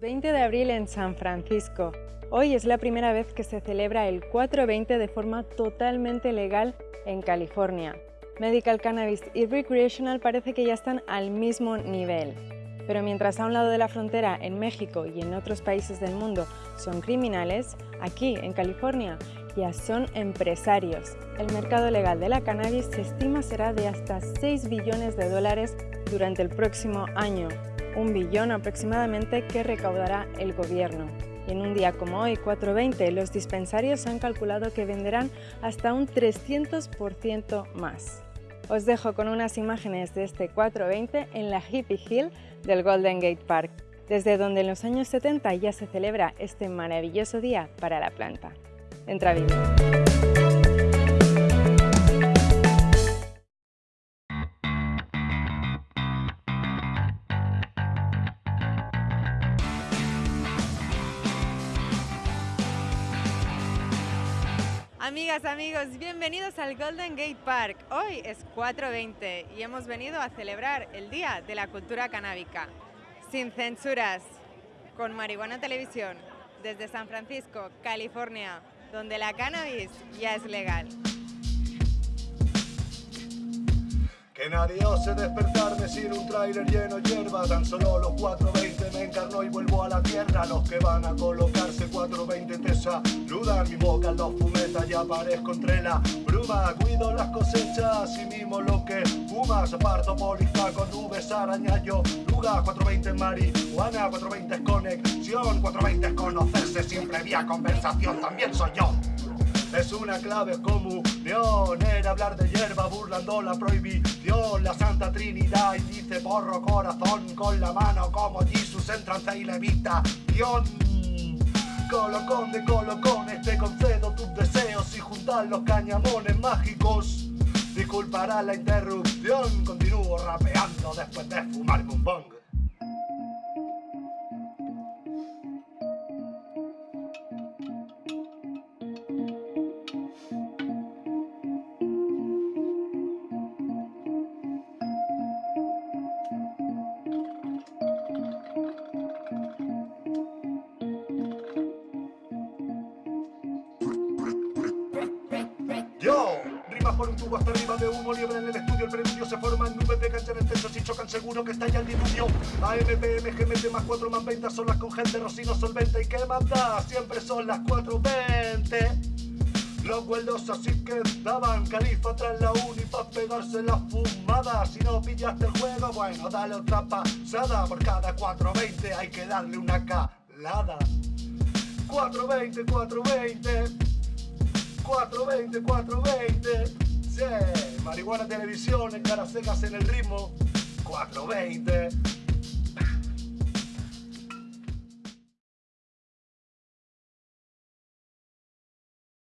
20 de abril en San Francisco. Hoy es la primera vez que se celebra el 420 de forma totalmente legal en California. Medical Cannabis y Recreational parece que ya están al mismo nivel. Pero mientras a un lado de la frontera, en México y en otros países del mundo, son criminales, aquí, en California, ya son empresarios. El mercado legal de la cannabis se estima será de hasta 6 billones de dólares durante el próximo año, un billón aproximadamente que recaudará el gobierno. Y en un día como hoy, 420, los dispensarios han calculado que venderán hasta un 300% más. Os dejo con unas imágenes de este 420 en la Hippie Hill del Golden Gate Park, desde donde en los años 70 ya se celebra este maravilloso día para la planta. Entra vídeo. Amigas, amigos, bienvenidos al Golden Gate Park. Hoy es 4.20 y hemos venido a celebrar el Día de la Cultura Canábica. Sin censuras, con Marihuana Televisión, desde San Francisco, California, donde la cannabis ya es legal. Que nadie ose despertarme sin un tráiler lleno de hierba. Tan solo los 420 me encarno y vuelvo a la tierra. Los que van a colocarse 420 te saludan. Mi boca los fumetas y aparezco entre la bruma. Cuido las cosechas y mimo lo que fumas. Aparto polifa con nubes, arañayo, luga. 420 marihuana, 420 es conexión 420 es conocerse. Sin previa conversación También soy yo es una clave comunión Era hablar de hierba burlando la prohibición. La Santa Trinidad y dice porro corazón Con la mano como Jesús en trance y levitación Colocón de colocones te concedo tus deseos Y juntar los cañamones mágicos. Disculpará la interrupción Continúo rapeando después de fumar un por un tubo hasta arriba de humo, liebre en el estudio, el preludio se forma en nubes de cancha en el techo, si chocan seguro que está ya el diluvio. AMPM, GMT más 4 más 20, son las con gel de rocino solvente y que manda, siempre son las 4.20. Los vuelos así que daban califa tras la uni pa' pegarse la fumada. Si no pillaste el juego, bueno, dale otra pasada. Por cada 420 hay que darle una calada. 420, 420 420, 420. Sí, marihuana televisión, caras secas en el ritmo. 420.